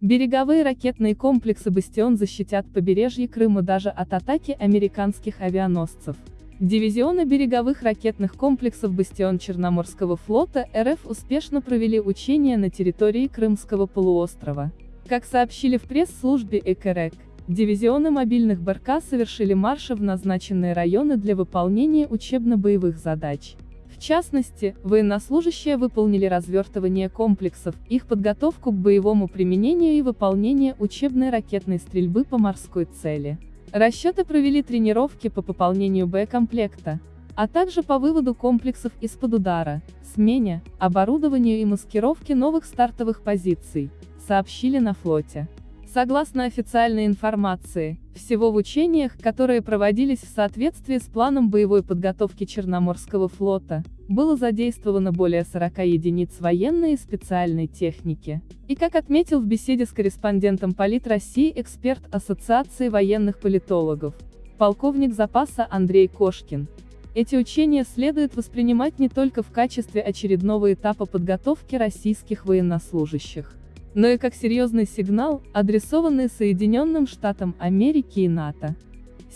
Береговые ракетные комплексы «Бастион» защитят побережье Крыма даже от атаки американских авианосцев. Дивизионы береговых ракетных комплексов «Бастион» Черноморского флота РФ успешно провели учения на территории Крымского полуострова. Как сообщили в пресс-службе ЭКРЭК, дивизионы мобильных БРК совершили марши в назначенные районы для выполнения учебно-боевых задач. В частности, военнослужащие выполнили развертывание комплексов, их подготовку к боевому применению и выполнение учебной ракетной стрельбы по морской цели. Расчеты провели тренировки по пополнению боекомплекта, а также по выводу комплексов из-под удара, смене, оборудованию и маскировке новых стартовых позиций, сообщили на флоте. Согласно официальной информации, всего в учениях, которые проводились в соответствии с планом боевой подготовки Черноморского флота, было задействовано более 40 единиц военной и специальной техники. И как отметил в беседе с корреспондентом Полит России эксперт Ассоциации военных политологов, полковник запаса Андрей Кошкин, эти учения следует воспринимать не только в качестве очередного этапа подготовки российских военнослужащих, но и как серьезный сигнал, адресованный Соединенным Штатам Америки и НАТО.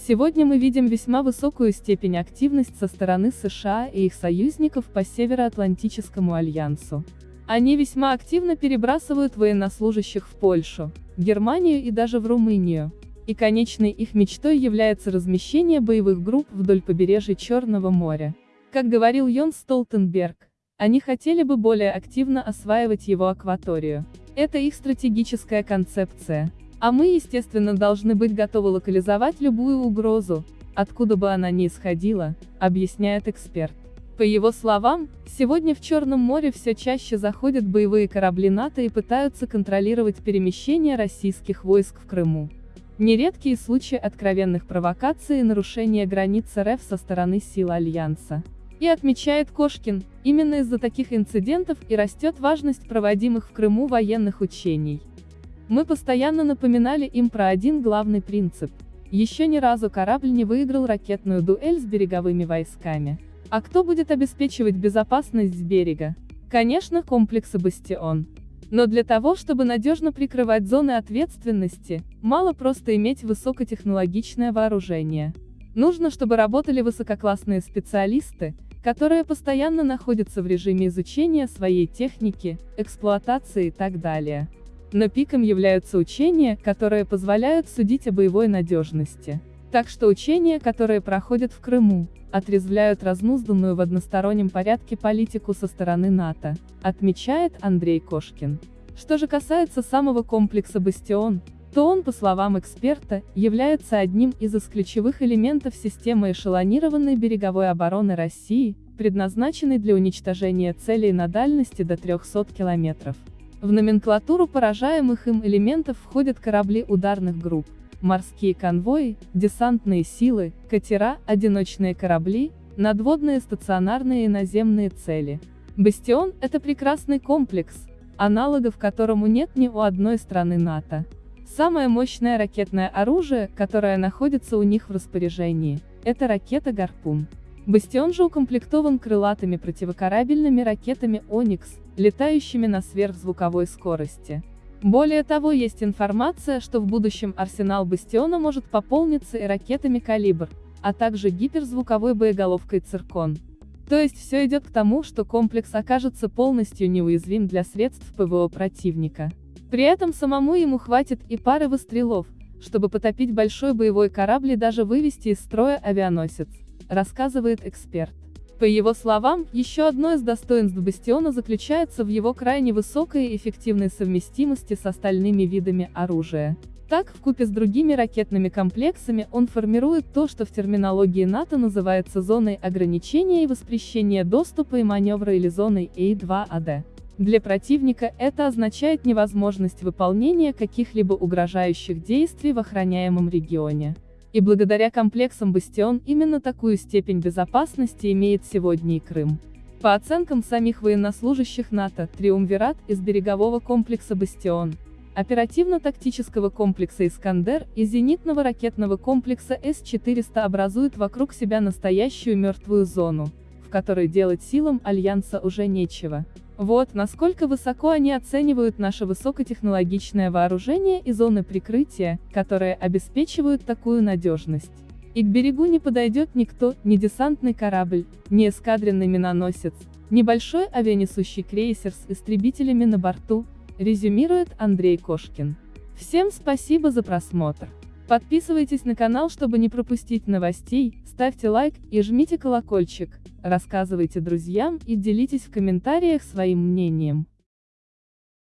Сегодня мы видим весьма высокую степень активности со стороны США и их союзников по Североатлантическому альянсу. Они весьма активно перебрасывают военнослужащих в Польшу, Германию и даже в Румынию. И конечной их мечтой является размещение боевых групп вдоль побережья Черного моря. Как говорил Йон Столтенберг, они хотели бы более активно осваивать его акваторию. Это их стратегическая концепция. А мы, естественно, должны быть готовы локализовать любую угрозу, откуда бы она ни исходила, объясняет эксперт. По его словам, сегодня в Черном море все чаще заходят боевые корабли НАТО и пытаются контролировать перемещение российских войск в Крыму. Нередкие случаи откровенных провокаций и нарушения границ РФ со стороны сил Альянса. И отмечает Кошкин, именно из-за таких инцидентов и растет важность проводимых в Крыму военных учений. Мы постоянно напоминали им про один главный принцип. Еще ни разу корабль не выиграл ракетную дуэль с береговыми войсками. А кто будет обеспечивать безопасность с берега? Конечно, комплексы «Бастион». Но для того, чтобы надежно прикрывать зоны ответственности, мало просто иметь высокотехнологичное вооружение. Нужно, чтобы работали высококлассные специалисты, которые постоянно находятся в режиме изучения своей техники, эксплуатации и так далее. Но пиком являются учения, которые позволяют судить о боевой надежности. Так что учения, которые проходят в Крыму, отрезвляют разнузданную в одностороннем порядке политику со стороны НАТО, отмечает Андрей Кошкин. Что же касается самого комплекса «Бастион», то он, по словам эксперта, является одним из ключевых элементов системы эшелонированной береговой обороны России, предназначенной для уничтожения целей на дальности до 300 километров. В номенклатуру поражаемых им элементов входят корабли ударных групп, морские конвои, десантные силы, катера, одиночные корабли, надводные стационарные и наземные цели. «Бастион» — это прекрасный комплекс, аналогов которому нет ни у одной страны НАТО. Самое мощное ракетное оружие, которое находится у них в распоряжении, это ракета «Гарпун». Бастион же укомплектован крылатыми противокорабельными ракетами «Оникс», летающими на сверхзвуковой скорости. Более того, есть информация, что в будущем арсенал «Бастиона» может пополниться и ракетами «Калибр», а также гиперзвуковой боеголовкой «Циркон». То есть все идет к тому, что комплекс окажется полностью неуязвим для средств ПВО противника. При этом самому ему хватит и пары выстрелов, чтобы потопить большой боевой корабль и даже вывести из строя авианосец, рассказывает эксперт. По его словам, еще одно из достоинств «Бастиона» заключается в его крайне высокой и эффективной совместимости с остальными видами оружия. Так, вкупе с другими ракетными комплексами он формирует то, что в терминологии НАТО называется зоной ограничения и воспрещения доступа и маневра или зоной A2AD. Для противника это означает невозможность выполнения каких-либо угрожающих действий в охраняемом регионе. И благодаря комплексам «Бастион» именно такую степень безопасности имеет сегодня и Крым. По оценкам самих военнослужащих НАТО, триумвират из берегового комплекса «Бастион», оперативно-тактического комплекса «Искандер» и зенитного ракетного комплекса С-400 образует вокруг себя настоящую мертвую зону, в которой делать силам Альянса уже нечего. Вот насколько высоко они оценивают наше высокотехнологичное вооружение и зоны прикрытия, которые обеспечивают такую надежность. И к берегу не подойдет никто, ни десантный корабль, ни эскадренный миноносец, небольшой авианесущий крейсер с истребителями на борту, резюмирует Андрей Кошкин. Всем спасибо за просмотр. Подписывайтесь на канал, чтобы не пропустить новостей, ставьте лайк и жмите колокольчик, рассказывайте друзьям и делитесь в комментариях своим мнением.